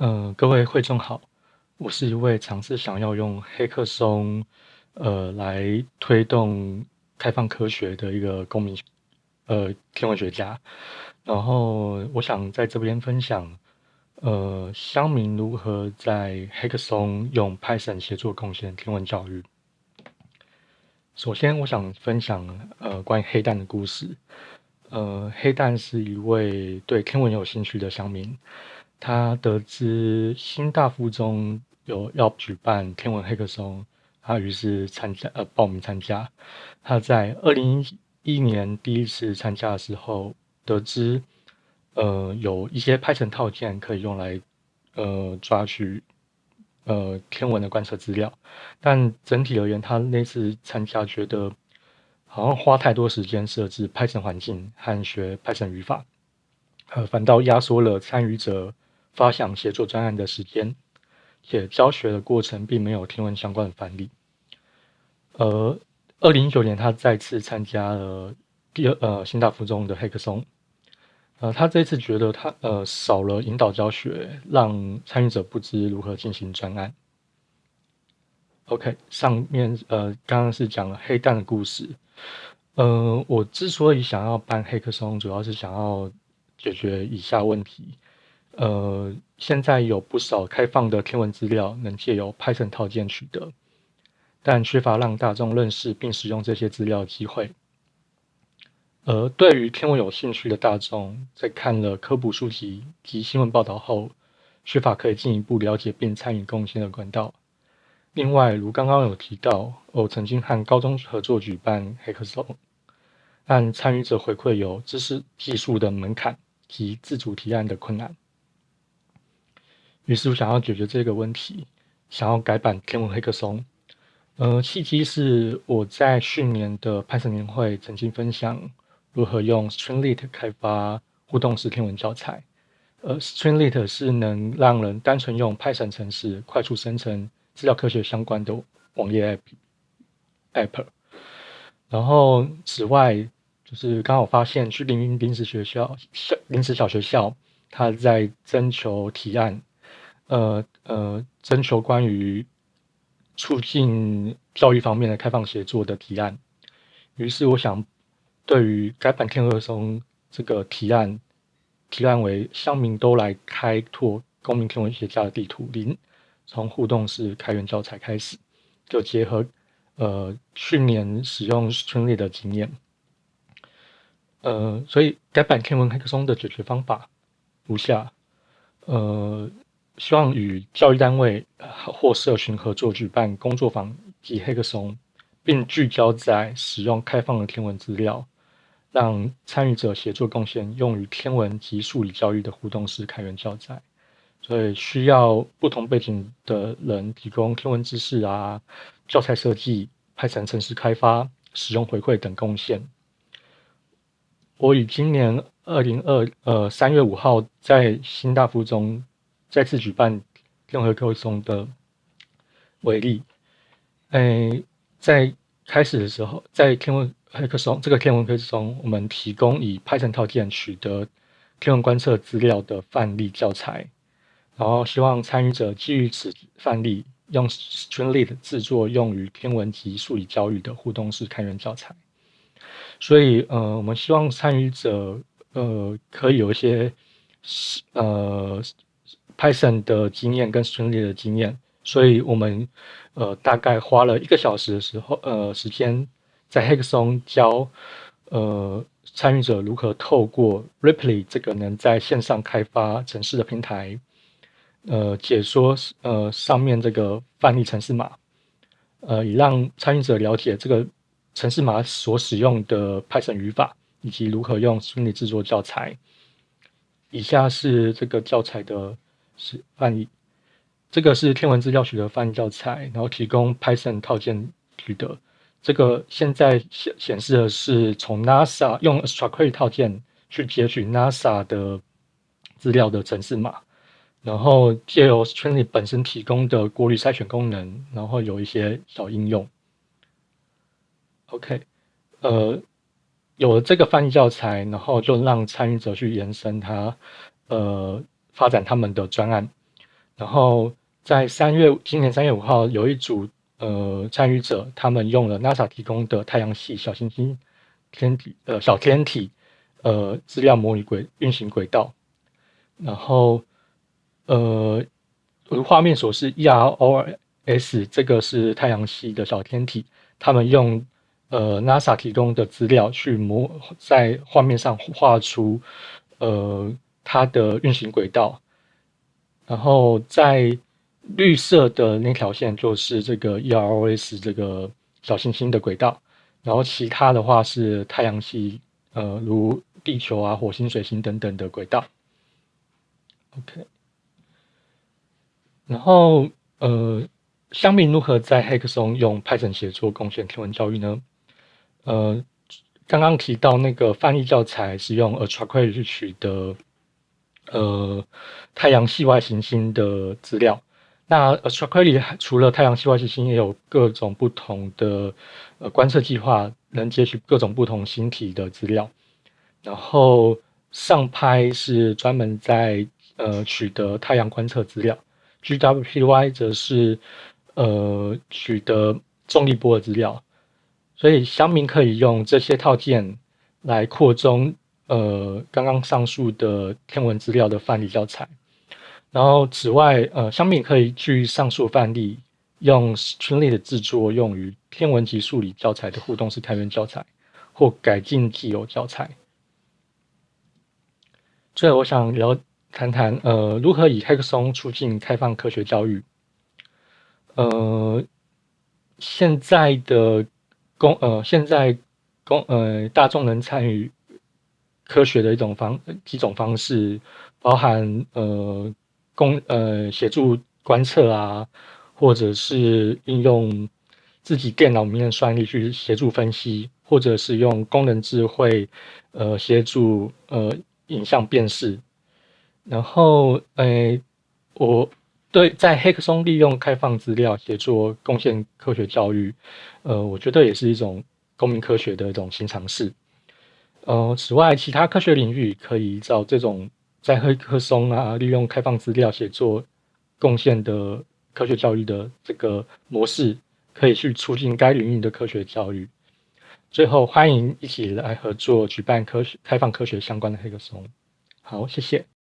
嗯，各位会众好，我是一位尝试想要用黑客松，呃，来推动开放科学的一个公民，呃，天文学家。然后我想在这边分享，呃，乡民如何在黑客松用 Python 协作贡献天文教育。首先，我想分享呃关于黑蛋的故事。呃，黑蛋是一位对天文有兴趣的乡民。他得知新大附中有要举办天文黑客松，他于是参加呃报名参加。他在二零一一年第一次参加的时候，得知呃有一些 Python 套件可以用来呃抓取呃天文的观测资料，但整体而言，他那次参加觉得好像花太多时间设置 Python 环境和学 Python 语法，呃反倒压缩了参与者。发想协作专案的时间，且教学的过程并没有天文相关的范例。而二零一九年，他再次参加了第二呃新大附中的黑客松。呃，他这次觉得他呃少了引导教学，让参与者不知如何进行专案。OK，上面呃刚刚是讲了黑蛋的故事。呃，我之所以想要办黑客松，主要是想要解决以下问题。呃，现在有不少开放的天文资料能借由 Python 套件取得，但缺乏让大众认识并使用这些资料的机会。而对于天文有兴趣的大众，在看了科普书籍及新闻报道后，缺乏可以进一步了解并参与贡献的管道。另外，如刚刚有提到，我曾经和高中合作举办黑客松，但参与者回馈有知识技术的门槛及自主提案的困难。于是我想要解决这个问题，想要改版天文黑客松。呃，契机是我在去年的 Python 年会曾经分享如何用 Streamlit 开发互动式天文教材。呃，Streamlit 是能让人单纯用 Python 程式快速生成资料科学相关的网页 App。App 然后此外，就是刚好发现去临临时学校小临时小学校，他在征求提案。呃呃，征求关于促进教育方面的开放协作的提案。于是我想，对于改版天鹅松这个提案，提案为乡民都来开拓公民天文学家的地图，零从互动式开源教材开始，就结合呃去年使用春丽的经验。呃，所以改版天文黑客松的解决方法如下，呃。希望与教育单位或社群合作举办工作坊及黑客松，并聚焦在使用开放的天文资料，让参与者协作贡献用于天文及数理教育的互动式开源教材。所以需要不同背景的人提供天文知识啊、教材设计、派程城市开发、使用回馈等贡献。我于今年二零二呃三月五号在新大附中。再次举办天文黑客松的为例，诶，在开始的时候，在天文黑客松这个天文黑客松，我们提供以 Python 套件取得天文观测资料的范例教材，然后希望参与者基于此范例，用 Streamlit 制作用于天文及数理教育的互动式开源教材。所以，呃，我们希望参与者，呃，可以有一些，呃。Python 的经验跟 Streamlit 的经验，所以我们呃大概花了一个小时的时候呃时间，在 h a c k s o n 教呃参与者如何透过 Ripley 这个能在线上开发城市的平台，呃解说呃上面这个范例城市码，呃以让参与者了解这个城市码所使用的 Python 语法，以及如何用 Streamlit 制作教材。以下是这个教材的。是翻译，这个是天文资料学的翻译教材，然后提供 Python 套件取得。这个现在显显示的是从 NASA 用 Structure 套件去截取 NASA 的资料的程式码，然后借由 Streamlit 本身提供的过滤筛选功能，然后有一些小应用。OK，呃，有了这个翻译教材，然后就让参与者去延伸它，呃。发展他们的专案，然后在三月今年三月五号，有一组呃参与者，他们用了 NASA 提供的太阳系小行星天体呃小天体呃资料模拟轨运行轨道，然后呃如画面所示，EROS 这个是太阳系的小天体，他们用呃 NASA 提供的资料去模在画面上画出呃它的运行轨道。然后在绿色的那条线就是这个 EROS 这个小行星的轨道，然后其他的话是太阳系，呃，如地球啊、火星、水星等等的轨道。OK，然后呃，香民如何在黑客松用 Python 写作贡献天文教育呢？呃，刚刚提到那个翻译教材是用 a t r a q u a r y 去取得。呃，太阳系外行星的资料。那 Astroquery 除了太阳系外行星，也有各种不同的呃观测计划，能截取各种不同星体的资料。然后上拍是专门在呃取得太阳观测资料，GWPY 则是呃取得重力波的资料。所以乡民可以用这些套件来扩充。呃，刚刚上述的天文资料的范例教材，然后此外，呃，相比可以据上述范例用群类的制作用于天文及数理教材的互动式开源教材，或改进既有教材。最后，我想聊谈谈，呃，如何以 Hackathon 促进开放科学教育。呃，现在的公，呃，现在公，呃，大众能参与。科学的一种方几种方式，包含呃公呃协助观测啊，或者是应用自己电脑里面的算力去协助分析，或者是用功能智慧呃协助呃影像辨识。然后呃我对在黑客松利用开放资料协助贡献科学教育，呃我觉得也是一种公民科学的一种新尝试。呃，此外，其他科学领域可以找这种在黑客松啊，利用开放资料写作贡献的科学教育的这个模式，可以去促进该领域的科学教育。最后，欢迎一起来合作举办科学开放科学相关的黑客松。好，谢谢。